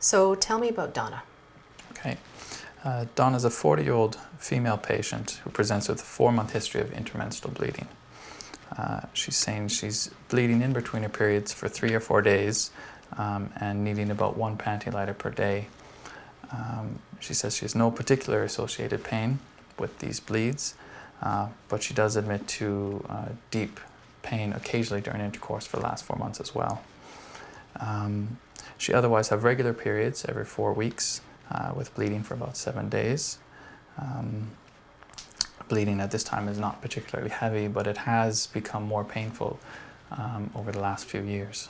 So tell me about Donna. Okay. Uh, Donna is a 40-year-old female patient who presents with a four-month history of intermenstrual bleeding. Uh, she's saying she's bleeding in between her periods for three or four days um, and needing about one panty liner per day. Um, she says she has no particular associated pain with these bleeds, uh, but she does admit to uh, deep pain occasionally during intercourse for the last four months as well. Um, she otherwise have regular periods every four weeks uh, with bleeding for about seven days. Um, bleeding at this time is not particularly heavy, but it has become more painful um, over the last few years.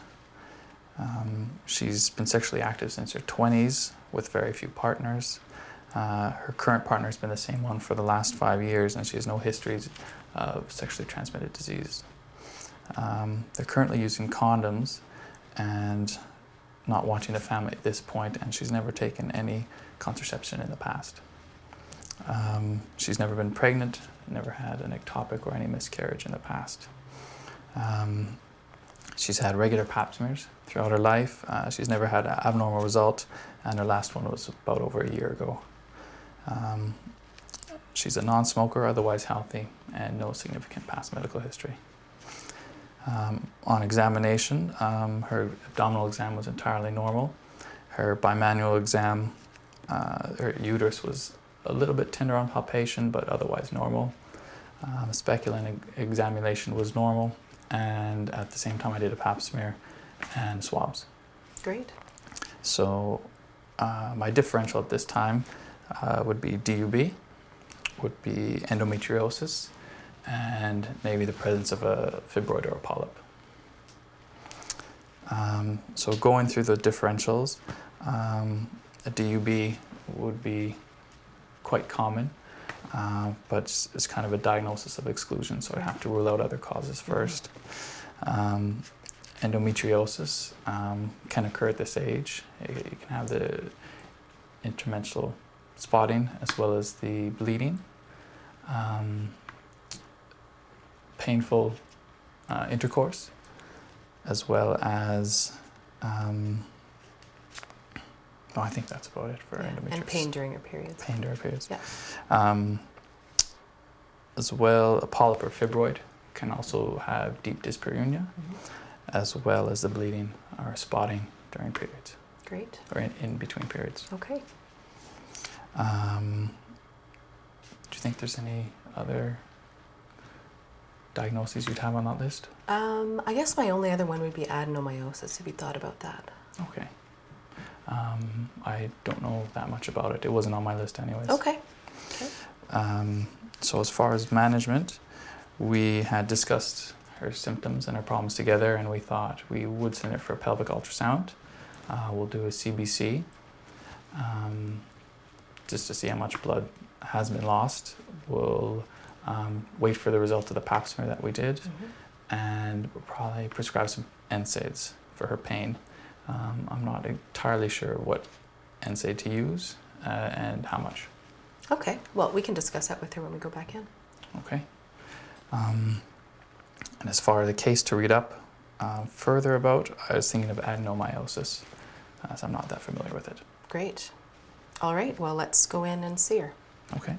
Um, she's been sexually active since her 20s with very few partners. Uh, her current partner has been the same one for the last five years and she has no histories of sexually transmitted disease. Um, they're currently using condoms and not wanting a family at this point and she's never taken any contraception in the past. Um, she's never been pregnant, never had an ectopic or any miscarriage in the past. Um, she's had regular pap smears throughout her life. Uh, she's never had an abnormal result and her last one was about over a year ago. Um, she's a non-smoker, otherwise healthy, and no significant past medical history. Um, on examination, um, her abdominal exam was entirely normal. Her bimanual exam, uh, her uterus was a little bit tender on palpation, but otherwise normal. Um, speculum examination was normal, and at the same time I did a pap smear and swabs. Great. So uh, my differential at this time uh, would be DUB, would be endometriosis, and maybe the presence of a fibroid or a polyp. Um, so going through the differentials, um, a DUB would be quite common, uh, but it's, it's, kind of a diagnosis of exclusion, so I have to rule out other causes first. Um, endometriosis um, can occur at this age. You can have the intermenstrual spotting as well as the bleeding. Um, painful uh, intercourse as well as um, oh, I think that's about it for yeah. endometriosis. And pain during your periods. Pain during periods. Yeah. Um, as well, a polyp or fibroid can also have deep dyspareunia, mm -hmm. as well as the bleeding or spotting during periods. Great. Or in, in between periods. Okay. Um, do you think there's any other diagnoses you'd have on that list? Um, I guess my only other one would be adenomyosis, if you thought about that. Okay. Um, I don't know that much about it. It wasn't on my list anyways. Okay. okay. Um, so as far as management, we had discussed her symptoms and her problems together and we thought we would send her for a pelvic ultrasound. Uh, we'll do a CBC um, just to see how much blood has been lost. We'll um, wait for the result of the pap smear that we did, mm -hmm. and we'll probably prescribe some NSAIDs for her pain. Um, I'm not entirely sure what NSAID to use uh, and how much. Okay, well, we can discuss that with her when we go back in. Okay. Um, and as far as the case to read up uh, further about, I was thinking of adenomyosis, as I'm not that familiar with it. Great. All right, well, let's go in and see her. Okay.